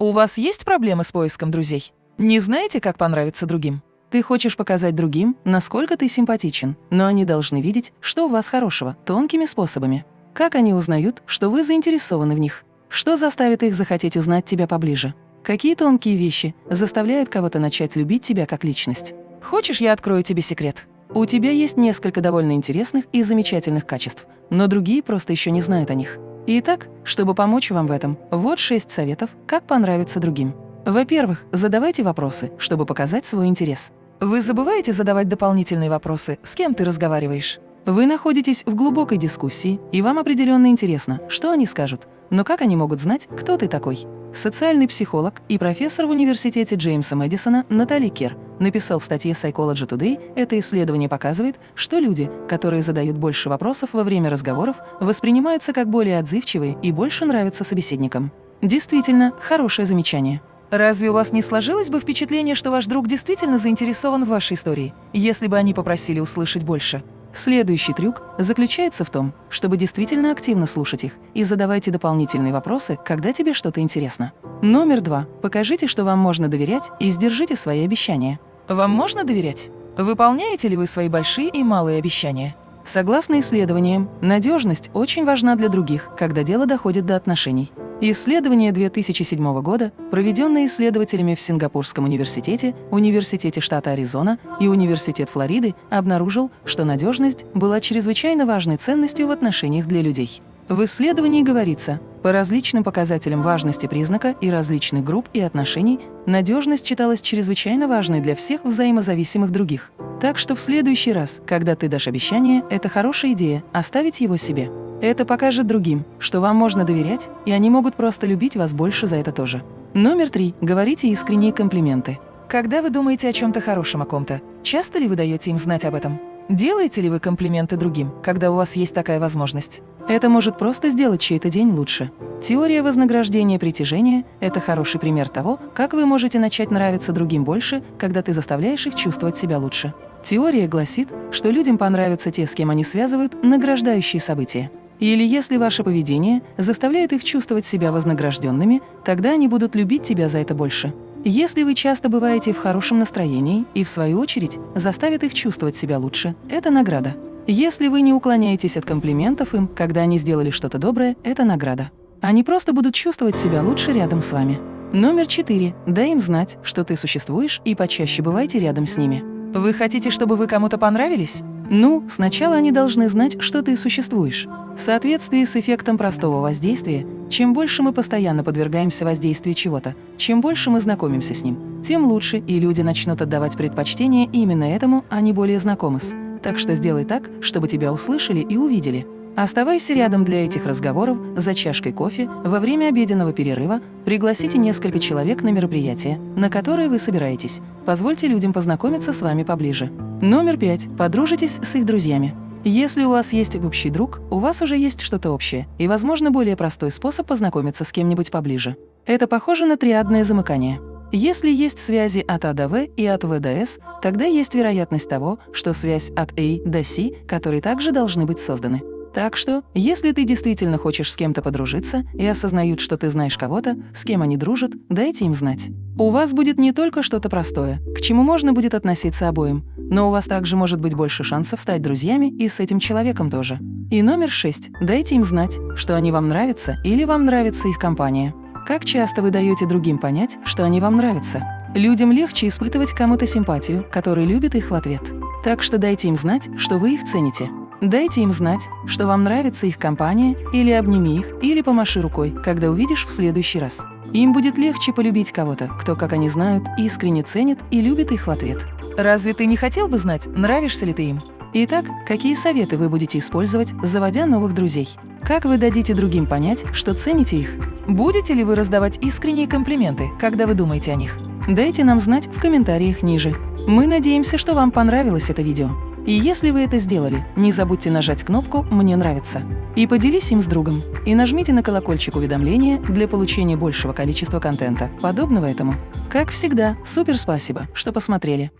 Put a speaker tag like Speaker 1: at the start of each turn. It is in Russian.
Speaker 1: У вас есть проблемы с поиском друзей? Не знаете, как понравиться другим? Ты хочешь показать другим, насколько ты симпатичен, но они должны видеть, что у вас хорошего, тонкими способами. Как они узнают, что вы заинтересованы в них? Что заставит их захотеть узнать тебя поближе? Какие тонкие вещи заставляют кого-то начать любить тебя как личность? Хочешь, я открою тебе секрет? У тебя есть несколько довольно интересных и замечательных качеств, но другие просто еще не знают о них. Итак, чтобы помочь вам в этом, вот шесть советов, как понравиться другим. Во-первых, задавайте вопросы, чтобы показать свой интерес. Вы забываете задавать дополнительные вопросы, с кем ты разговариваешь? Вы находитесь в глубокой дискуссии, и вам определенно интересно, что они скажут. Но как они могут знать, кто ты такой? Социальный психолог и профессор в университете Джеймса Мэдисона Натали Кер написал в статье Psychology Today, это исследование показывает, что люди, которые задают больше вопросов во время разговоров, воспринимаются как более отзывчивые и больше нравятся собеседникам. Действительно, хорошее замечание. Разве у вас не сложилось бы впечатление, что ваш друг действительно заинтересован в вашей истории, если бы они попросили услышать больше? Следующий трюк заключается в том, чтобы действительно активно слушать их и задавайте дополнительные вопросы, когда тебе что-то интересно. Номер два. Покажите, что вам можно доверять и сдержите свои обещания. Вам можно доверять? Выполняете ли вы свои большие и малые обещания? Согласно исследованиям, надежность очень важна для других, когда дело доходит до отношений. Исследование 2007 года, проведенное исследователями в Сингапурском университете, Университете штата Аризона и Университет Флориды, обнаружил, что надежность была чрезвычайно важной ценностью в отношениях для людей. В исследовании говорится, по различным показателям важности признака и различных групп и отношений, надежность считалась чрезвычайно важной для всех взаимозависимых других. Так что в следующий раз, когда ты дашь обещание, это хорошая идея – оставить его себе. Это покажет другим, что вам можно доверять, и они могут просто любить вас больше за это тоже. Номер три. Говорите искренние комплименты. Когда вы думаете о чем-то хорошем о ком-то, часто ли вы даете им знать об этом? Делаете ли вы комплименты другим, когда у вас есть такая возможность? Это может просто сделать чей-то день лучше. Теория вознаграждения притяжения – это хороший пример того, как вы можете начать нравиться другим больше, когда ты заставляешь их чувствовать себя лучше. Теория гласит, что людям понравятся те, с кем они связывают награждающие события. Или если ваше поведение заставляет их чувствовать себя вознагражденными, тогда они будут любить тебя за это больше. Если вы часто бываете в хорошем настроении и, в свою очередь, заставит их чувствовать себя лучше, это награда. Если вы не уклоняетесь от комплиментов им, когда они сделали что-то доброе, это награда. Они просто будут чувствовать себя лучше рядом с вами. Номер четыре. Дай им знать, что ты существуешь и почаще бывайте рядом с ними. Вы хотите, чтобы вы кому-то понравились? Ну, сначала они должны знать, что ты существуешь. В соответствии с эффектом простого воздействия, чем больше мы постоянно подвергаемся воздействию чего-то, чем больше мы знакомимся с ним, тем лучше, и люди начнут отдавать предпочтение именно этому, а не более знакомы с. Так что сделай так, чтобы тебя услышали и увидели. Оставайся рядом для этих разговоров за чашкой кофе во время обеденного перерыва, пригласите несколько человек на мероприятие, на которое вы собираетесь. Позвольте людям познакомиться с вами поближе. Номер пять. Подружитесь с их друзьями. Если у вас есть общий друг, у вас уже есть что-то общее и, возможно, более простой способ познакомиться с кем-нибудь поближе. Это похоже на триадное замыкание. Если есть связи от А до В и от В до С, тогда есть вероятность того, что связь от А до С, которые также должны быть созданы. Так что, если ты действительно хочешь с кем-то подружиться и осознают, что ты знаешь кого-то, с кем они дружат, дайте им знать. У вас будет не только что-то простое, к чему можно будет относиться обоим, но у вас также может быть больше шансов стать друзьями и с этим человеком тоже. И номер шесть. Дайте им знать, что они вам нравятся или вам нравится их компания. Как часто вы даете другим понять, что они вам нравятся? Людям легче испытывать кому-то симпатию, который любит их в ответ. Так что дайте им знать, что вы их цените. Дайте им знать, что вам нравится их компания, или обними их, или помаши рукой, когда увидишь в следующий раз. Им будет легче полюбить кого-то, кто, как они знают, искренне ценит и любит их в ответ. Разве ты не хотел бы знать, нравишься ли ты им? Итак, какие советы вы будете использовать, заводя новых друзей? Как вы дадите другим понять, что цените их? Будете ли вы раздавать искренние комплименты, когда вы думаете о них? Дайте нам знать в комментариях ниже. Мы надеемся, что вам понравилось это видео. И если вы это сделали, не забудьте нажать кнопку «Мне нравится» и поделись им с другом. И нажмите на колокольчик уведомления для получения большего количества контента, подобного этому. Как всегда, супер спасибо, что посмотрели.